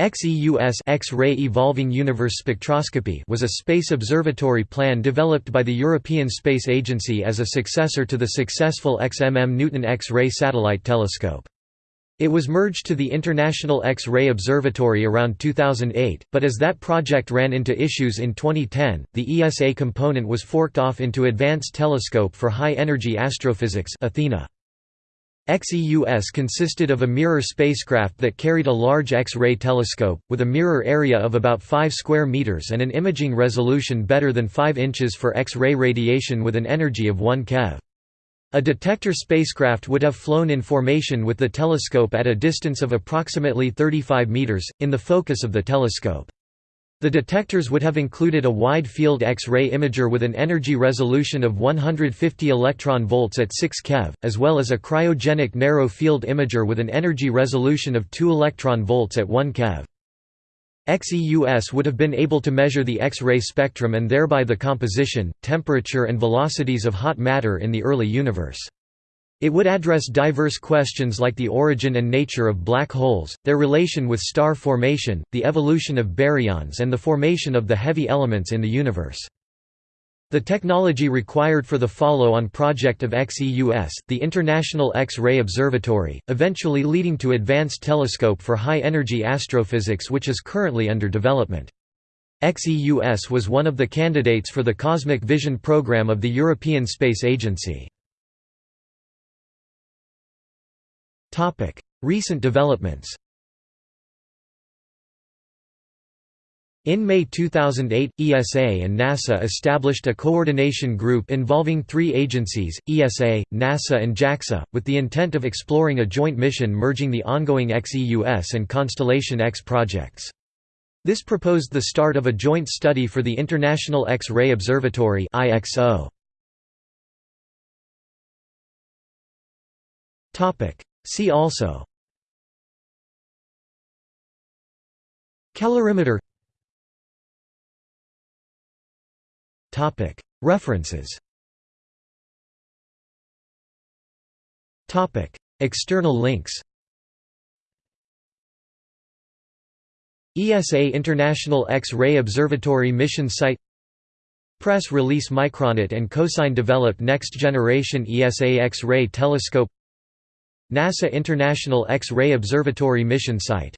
XEUS X-ray Evolving Universe Spectroscopy was a space observatory plan developed by the European Space Agency as a successor to the successful XMM Newton X-ray satellite telescope. It was merged to the International X-ray Observatory around 2008, but as that project ran into issues in 2010, the ESA component was forked off into Advanced Telescope for High-Energy Astrophysics Athena. XEUS consisted of a mirror spacecraft that carried a large X-ray telescope, with a mirror area of about 5 square meters and an imaging resolution better than 5 inches for X-ray radiation with an energy of 1 keV. A detector spacecraft would have flown in formation with the telescope at a distance of approximately 35 meters, in the focus of the telescope. The detectors would have included a wide-field X-ray imager with an energy resolution of 150 electron volts at 6 keV, as well as a cryogenic narrow-field imager with an energy resolution of 2 electron volts at 1 keV. XEUS would have been able to measure the X-ray spectrum and thereby the composition, temperature and velocities of hot matter in the early universe. It would address diverse questions like the origin and nature of black holes, their relation with star formation, the evolution of baryons and the formation of the heavy elements in the universe. The technology required for the follow-on project of XEUS, the International X-ray Observatory, eventually leading to Advanced Telescope for High-Energy Astrophysics which is currently under development. XEUS was one of the candidates for the Cosmic Vision program of the European Space Agency. Recent developments In May 2008, ESA and NASA established a coordination group involving three agencies, ESA, NASA and JAXA, with the intent of exploring a joint mission merging the ongoing XEUS and Constellation X projects. This proposed the start of a joint study for the International X-ray Observatory IXO. See also Calorimeter References External links ESA International X-ray Observatory Mission Site Press release Micronit and Cosine developed next generation ESA X-ray telescope NASA International X-ray Observatory mission site